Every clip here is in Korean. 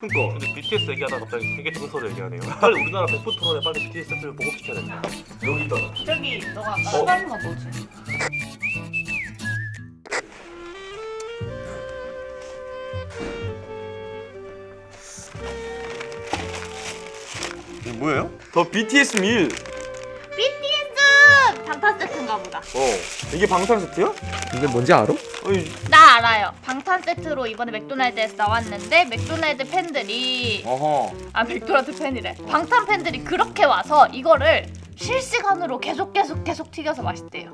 그니까 근데 BTS 얘기하다가 갑자기 세계 정서를 얘기하네요. 빨리 우리나라 백분 토론에 빨리 BTS 세트를 보급시켜야 된다. 여기 있다 저기 너가 까다로운 거 뭐지? 이게 뭐예요? 더 BTS 밀 BTS 방탄 세트인가 보다. 어. 이게 방탄 세트야? 이게 뭔지 알아? 나 알아요. 방탄 세트로 이번에 맥도날드에서 나왔는데 맥도날드 팬들이 어허 아 맥도날드 팬이래. 방탄 팬들이 그렇게 와서 이거를 실시간으로 계속 계속 계속 튀겨서 맛있대요.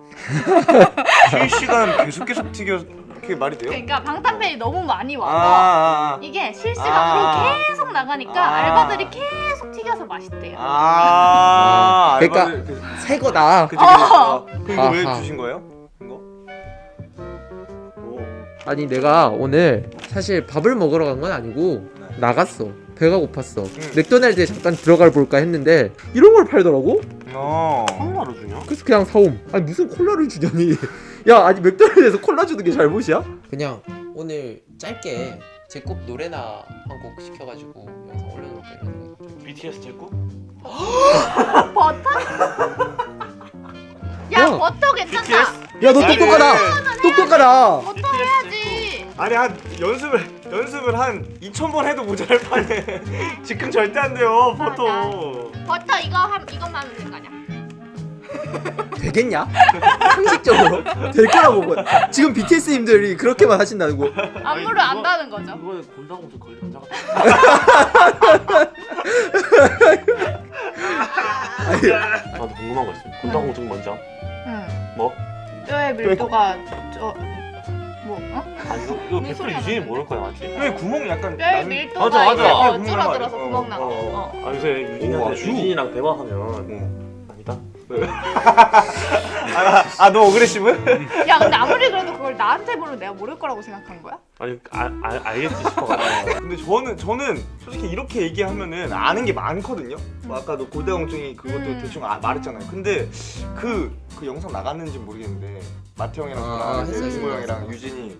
실시간 계속 계속 튀겨 그게 말이 돼요? 그러니까 방탄 팬이 너무 많이 아, 와서 아, 아. 이게 실시간으로 아. 계속 나가니까 아. 알바들이 계속 튀겨서 맛있대요. 아 그러니까 알바들 그- 새 거다. 그치 그치 어. 그럼 이거 왜 아하. 주신 거예요? 아니 내가 오늘 사실 밥을 먹으러 간 건 아니고 네. 나갔어. 배가 고팠어. 맥도날드에 잠깐 들어가 볼까 했는데 이런 걸 팔더라고. 어. 콜라를 주냐? 그래서 그냥 사옴. 아니 무슨 콜라를 주냐니. 야 아니 맥도날드에서 콜라 주는 게 잘못이야? 그냥 오늘 짧게 제꼭 노래나 한 곡 시켜가지고 영상 올려놓을까 이러는 거. BTS 제국? 버터? 야 야. 버터 괜찮다. 야너 똑똑하다. 똑똑하다. 버터 해야지. 아니 한 연습을 연습을 한 2천 번 해도 모자랄 판에 지금 절대 안 돼요 포토 버터 이거 한 이것만 하면 될 거 아니야? 되겠냐? 상식적으로 될 거라고 봐. 지금 BTS님들이 그렇게만 하신다는 거. 안무를 안다는 거죠. 이거에 곤장무슨 걸리 감자 같아. 아니, 나도 궁금한 거 있어. 뭔지 알아? 응. 뭐? 뼈에 밀도가 저 뭐? 어? 아니 이거 이거 100% 소리야, 유진이 나는? 모를 거야 맞지? 왜 구멍이 약간 뼈에 난- 밀도가 맞아, 맞아. 이제 어, 구멍 줄어들어서 나와요. 구멍 나고. 어, 어, 어. 아 요새 오, 유진이한테 아주. 유진이랑 대화하면 어. 아니다. 아, 너 aggressive? 야 근데 아무리 그래도 그걸 나한테 물으면 내가 모를 거라고 생각한 거야? 아니 아, 아, 알겠지 싶어가지고. 근데 저는 저는 솔직히 이렇게 얘기하면은 아는 게 많거든요. 뭐 아까 너 골다공증이 그것도 음. 대충 아, 말했잖아요. 근데 그 그 영상 나갔는지 모르겠는데 마태 형이랑 아, 저랑 이제 이모. 형이랑 유진이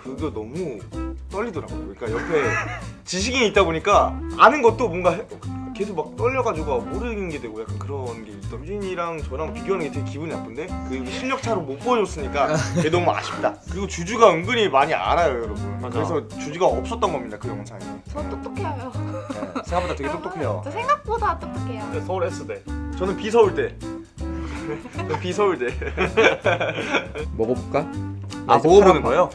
그거 너무 떨리더라고요. 그러니까 옆에 지식인이 있다 보니까 아는 것도 뭔가 해- 계속 막 떨려가지고 모르는 게 되고 약간 그런 게 있다. 유진이랑 저랑 비교하는 게 되게 기분이 나쁜데 그 실력 차로 못 보여줬으니까 그게 너무 아쉽다. 그리고 주주가 은근히 많이 알아요, 여러분. 맞아. 그래서 주주가 없었던 겁니다, 그 영상에. 저 똑똑해요. 네, 생각보다 되게 똑똑해요. 저 생각보다 똑똑해요. 네, 서울 S대. 저는 비서울대. 비서울대. 먹어볼까? 아 네, 먹어보는 사람 거예요?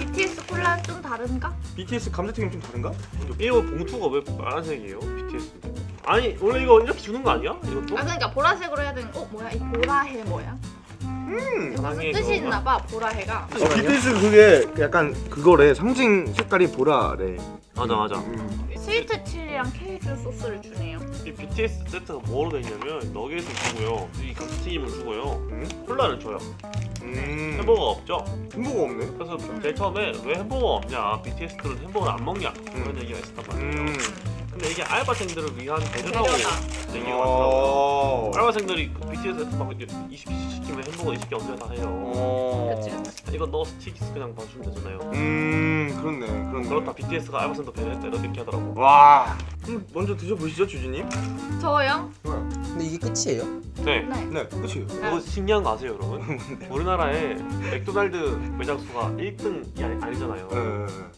BTS 콜라는 좀 다른가? BTS 감자튀김 좀 다른가? 이거 봉투가 왜 파란색이에요? BTS. 아니 원래 이거 이렇게 주는 거 아니야? 이것도? 아 그러니까 보라색으로 해야 되는. 어 뭐야 이 보라해 뭐야? 음. 무슨 뜻이 그거가. 있나 봐 보라해가. 어, BTS 그게 약간 그거래 상징 색깔이 보라래. 맞아 맞아. 음. 스위트 칠리랑 케이크 소스를 주네요. 이 BTS 세트가 뭐로 돼 있냐면 너겟을 주고요, 이 감튀김을 주고요, 음? 콜라를 줘요. 음. 햄버거가 없죠. 햄버거 없네. 그래서 제일 처음에 왜 햄버거가 없냐, BTS들은 햄버거를 안 먹냐 그런 얘기가 있었단 말이에요. 음. 근데 이게 알바생들을 위한 배려라고 배려다. 얘기가 많더라고요. 어. 알바생들이 그 BTS 세트 막 이렇게 20개씩 시키면 햄버거 20개 언제 다 해요. 어. 그치 그치. 이거 넣어서 튀기스 그냥 봐주면 되잖아요. 음 그렇네 그렇네. 그렇다 BTS가 알바생도 배려했다 이렇게 하더라고. 와. 그럼 먼저 드셔보시죠 주주님. 저요? 근데 이게 끝이에요? 네. 네. 네 끝이에요. 이거 신기한 거 아세요 여러분? 우리나라에 맥도날드 매장 수가 1등이 아니, 아니잖아요. 네.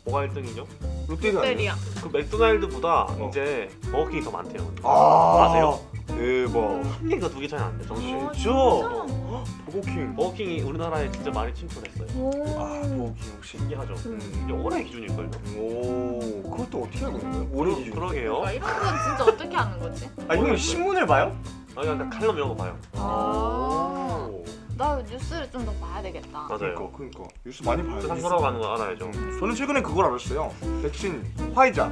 뭐가 1등이죠? 롯데가 아니에요? 롯데리아. 그 맥도날드보다 어. 이제 버거킹이 더 많대요. 아 아세요? 대박. 한 개가 두 개 차이 안 돼. 정신. 어, 진짜? 진짜? 버거킹. 버거킹이 우리나라에 진짜 많이 침투했어요. 오. 아 버거킹 역시. 신기하죠. 음. 이게 올해 기준일걸요? 오 그것도 어떻게 알고 있는 거예요? 올해 기준. 그러게요. 그러니까 이런 건 진짜 어떻게 하는 거지? 아 형은 신문을 봐요? 아니 그냥 칼럼 이런 거 봐요. 아. 오. 나 뉴스를 좀 더 봐야 되겠다. 맞아요. 그러니까 그러니까 뉴스 많이 봐요. 세상 뉴스. 돌아가는 거 알아야죠. 음, 저는 최근에 그걸 알았어요. 백신 화이자.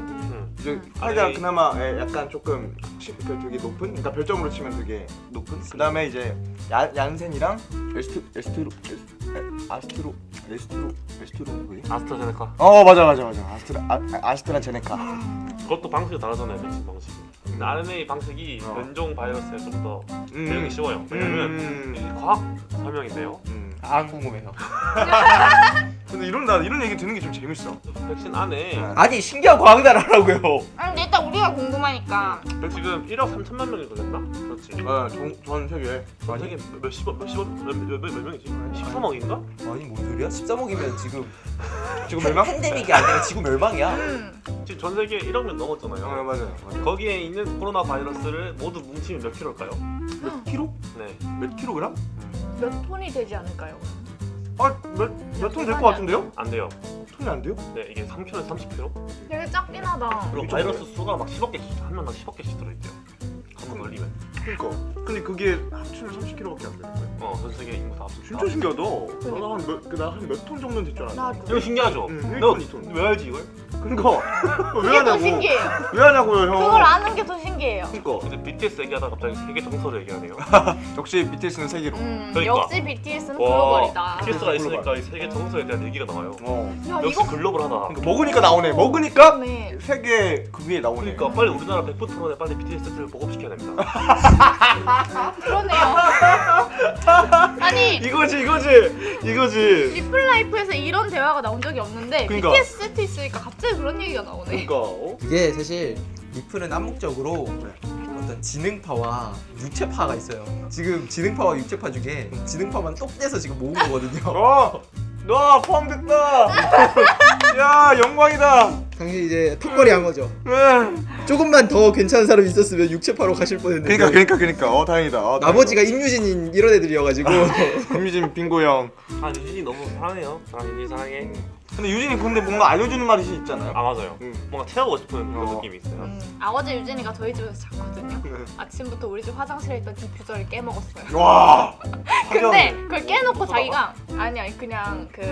응. 이제 음. 화이자 아니. 그나마 예, 약간 조금 치- 그 되게 높은, 그러니까 별점으로 치면 되게 높은. 그 다음에 이제 야, 얀센이랑 에스트 에스트로 에스, 에, 아스트로 에스트로 에스트로 뭐지? 아스트라제네카. 어 맞아 맞아 맞아 아스트라 아, 아, 아스트라제네카. 그것도 방식이 다르잖아요. 백신 방식이. 근데 RNA 방식이 어. 변종 바이러스에 좀더 음. 배우기 쉬워요. 왜냐면 음. 이 과학 설명인데요. 음. 아 궁금해요. 근데 이런 나 이런 얘기 듣는 게 좀 재밌어. 백신 안에 네. 아니 신기한 과학날 하라고요. 아, 근데 일단 우리가 궁금하니까 지금 1억 3천만 명이 걸렸나? 그렇지. 아, 전, 전 세계 전 세계 몇십억 몇십억 몇몇 몇 명이지? 13억인가? 아니 뭔 소리야? 13억이면 지금 지금 멸망? 팬데믹이 아니라 지구 멸망이야. 음. 지금 전 세계 1억 명아 넘었잖아요. 맞아요. 맞아요. 거기에 있는 코로나 바이러스를 모두 뭉치면 몇 킬로일까요? 몇 킬로? 네. 몇 킬로그램? 몇 톤이 되지 않을까요? 아몇몇톤 될것 같은데요? 안 돼요. 톤이 안 돼요? 네, 이게 3kg에서 30kg. 되게 작긴 하다. 그리고 바이러스 수가 막 10억 개씩 한 명당 10억 개씩 들어있대요. 한번 걸리면. 그러니까. 근데 그게 합치면 30킬로밖에 안 되는 거예요. 어, 전 세계 인구 다 합쳐. 진짜 신기하다. 나한몇나한 몇 톤 정도는 됐줄 알았는데. 나도. 이거 신기하죠? 응, 너 1톤, 2톤. 왜 알지 이걸? 그러니까 왜 그게 더 하냐고. 신기해요. 왜 하냐고요, 형. 그걸 아는 게 더 신기해요. 그러니까 근데 BTS 얘기하다가 갑자기 세계 정서를 얘기하네요. 역시 BTS는 세계로. 음, 그러니까. 역시 BTS는 글로벌이다. BTS가 있으니까 이 세계 정서에 대한 얘기가 나와요. 어. 야 역시 이거 글로벌하다. 그러니까 먹으니까 나오네. 먹으니까 그러네. 세계 그 위에 나오네. 그러니까 빨리 우리나라 100% 토론에 빨리 BTS를 보급시켜야 됩니다. 아 그러네요. 아니 이거지, 이거지, 이거지. 리플라이프에서 이런 대화가 나온 적이 없는데 그러니까. BTS 세트 있으니까 갑자기 그런 얘기가 나오네. 그러니까. 어? 이게 사실 리플은 암묵적으로 어떤 지능파와 육체파가 있어요. 지금 지능파와 육체파 중에 지능파만 똑 떼서 지금 모은 거거든요. 어, 너 포함됐다. 야, 영광이다. 당신 이제 턱걸이 한 거죠. 응. 조금만 더 괜찮은 사람이 있었으면 육체파로 가실 뻔했는데. 그러니까, 그러니까, 그러니까. 어, 다행이다. 어, 나머지가 임유진인 이런 애들이어가지고 김유진 빙고 형. 아 유진이 너무 사랑해요. 사랑 유진이 사랑해. 근데 유진이 근데 뭔가 알려주는 말이 있잖아요. 아 맞아요. 응. 뭔가 채우고 싶은 그런 어. 느낌이 있어요. 음, 아 어제 유진이가 저희 집에서 잤거든요. 네. 아침부터 우리 집 화장실에 있던 디퓨저를 깨먹었어요. 와. 근데 그걸 깨놓고 자기가 아니 아니 그냥 그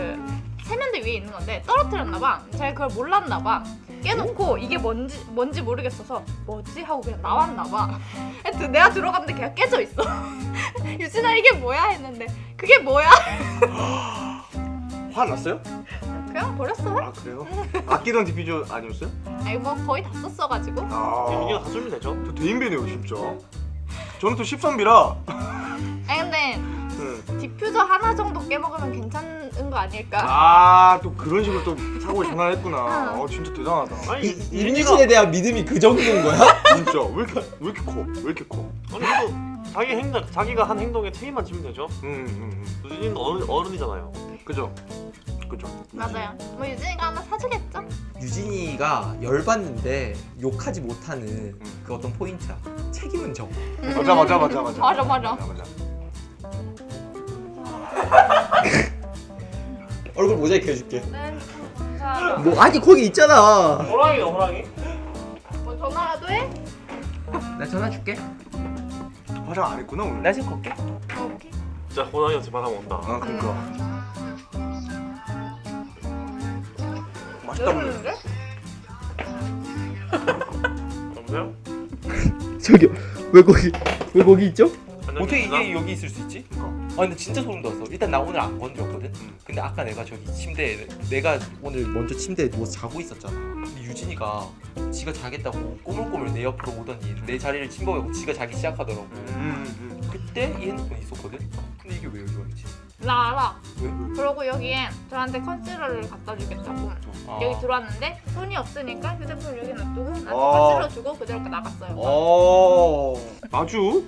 세면대 위에 있는 건데 떨어뜨렸나봐. 제가 그걸 몰랐나봐. 깨놓고 이게 뭔지 뭔지 모르겠어서 뭐지 하고 그냥 나왔나봐. 하여튼 내가 들어갔는데 걔가 깨져 있어. 유진아 이게 뭐야 했는데 그게 뭐야? 화 났어요? 그냥 버렸어요. 아 그래요? 아끼던 디퓨저 아니었어요? 아니 뭐 거의 다 썼어가지고. 아. 다 썼으면 되죠. 저 대인배네요 진짜. 저는 또 13비라. 아니 근데 디퓨저 하나 정도 깨먹으면 괜찮은 거 아닐까? 아 또 그런 식으로 또 사고에 전환했구나. 어 진짜 대단하다. 아니 임유진에 대한 믿음이 그 정도인 거야? 진짜 왜 이렇게 왜 이렇게 커? 왜 이렇게 커? 아니 그래도 자기 행동 자기가 한 행동에 책임만 지면 되죠. 음, 음, 유진이는 어른 어른이잖아요. 음. 그죠? 그죠? 맞아요. 뭐 유진이가 하나 사주겠죠? 유진이가 열받는데 욕하지 못하는 그 어떤 포인트야. 책임은 져. 맞아 맞아 맞아 맞아. 맞아, 맞아. 맞아. 얼굴 모자이크 해줄게. 네. 자, 뭐 아니 거기 있잖아. 호랑이가 호랑이? 뭐 전화라도 해? 나 전화 줄게. 화장 안 했구나 오늘. 나 지금 걸게. 어, 오케이. 진짜 집 바람 온다. 아 그러니까. 음. 맛있다? 여보세요? 저기요. 왜 거기 왜 거기 있죠? 어떻게 이게 여기 있을 수 있지? 그러니까. 아 근데 진짜 소름 돋았어. 일단 나 오늘 안 건드렸거든. 음. 근데 아까 내가 저기 침대에 내가 오늘 먼저 침대에 누워서 자고 있었잖아. 근데 유진이가 지가 자겠다고 꼬물꼬물 내 옆으로 오더니 내 자리를 침범하고 지가 자기 시작하더라고. 음, 음. 그때 이 핸드폰이 있었거든. 근데 이게 왜 여기 와 있지? 나 알아. 왜? 그러고 여기에 저한테 컨실러를 갖다 주겠다고 아. 여기 들어왔는데 손이 없으니까 휴대폰 여기 놔두고 나한테 어. 컨실러 주고 그대로 나갔어요. 어 아주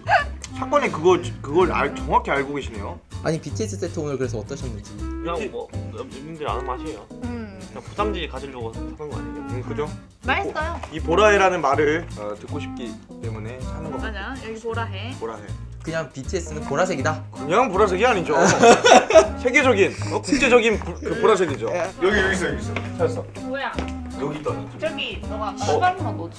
사건의 그거 그걸 알, 정확히 알고 계시네요. 아니 BTS 세트 오늘 그래서 어떠셨는지. 그냥 뭐 님들이 아는 맛이에요. 음, 그냥 부담지 가지려고 사는 거 아니에요? 음 그죠? 맛있어요. 이 보라해라는 말을 어, 듣고 싶기 때문에 하는 거. 맞아. 여기 보라 해. 보라해. 그냥 BTS는 보라색이다. 그냥 보라색이 아니죠. 세계적인 어, 국제적인 부, 그 보라색이죠. 여기 여기 있어 여기 있어. 찾았어. 뭐야? 여기 있다. 저기 너가 신발만 넣어줘.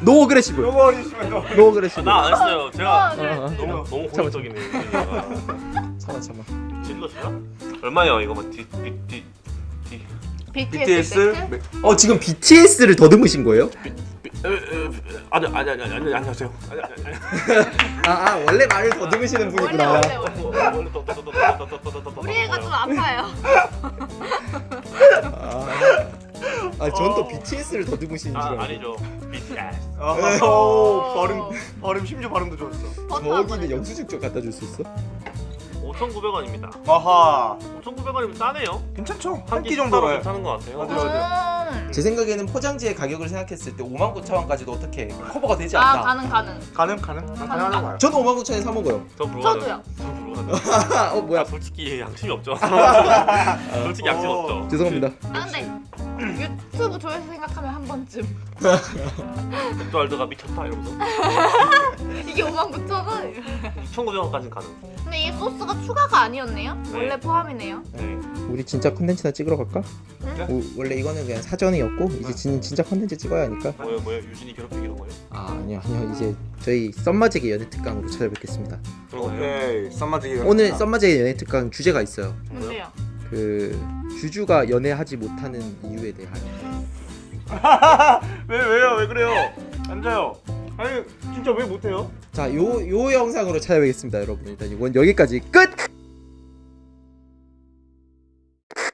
No aggressive. 요거 있으면 너. No aggressive. 나안 했어요. 제가 어. 어, 어. 너무 너무 공격적이네. 참아 참아. 찔러주나? 얼마예요 이거 뭐디디디 BTS, BTS 어 지금 BTS를 더듬으신 거예요? 아니 아니 아니 아니 아니 안녕하세요. 아, 아 원래 말을 더듬으시는 분이구나. 우리 애가 좀 아파요. 아, 아 전또 어... BTS를 더듬으시는 줄 알고. 아, 아니죠. BTS. 어, 어, 어. 어, 발음 발음 심지어 발음도 좋았어. 저기는 영수증 좀 갖다 줄 수 있어? 5,900원입니다. 아하. 5,900원이면 싸네요. 괜찮죠. 한 끼 정도로 괜찮은 것 같아요. 맞아요, 맞아요. 아. 음. 제 생각에는 포장지의 가격을 생각했을 때 5만 9천 원까지도 어떻게 커버가 되지 아 않나. 가능 가능. 가능 가능 가능하다고 봐요 저도 5만 9천에 사 먹어요. 저 불가능. 저도요. 저 불가능. 어 뭐야? 아, 솔직히 양심이 없죠. 솔직히 양심 어. 없죠. 죄송합니다. 아 근데 유튜브 조회수 생각하면 한 번쯤 맥도날드가 미쳤다 이러면서 이게 5만 9천 원. 2,900원까지는 가능. 근데 이 소스가 추가가 아니었네요. 네. 원래 포함이네요. 네. 우리 진짜 컨텐츠나 찍으러 갈까? 네? 우- 원래 이거는 그냥 사전이었고 이제 진, 진짜 컨텐츠 찍어야 하니까. 뭐예요 뭐예요? 유진이 괴롭히기 이런 거예요? 아 아니요 아니요 이제 저희 썸마제기 연애 특강으로 찾아뵙겠습니다. 오케이 썸마지기 오늘 썸마제기 연애 특강 주제가 있어요. 뭔데요? 그 주주가 연애하지 못하는 이유에 대하여. 왜 왜요 왜 그래요 앉아요 아니 진짜 왜 못해요? 자, 요 요 영상으로 찾아뵙겠습니다, 여러분. 일단 이건 여기까지 끝.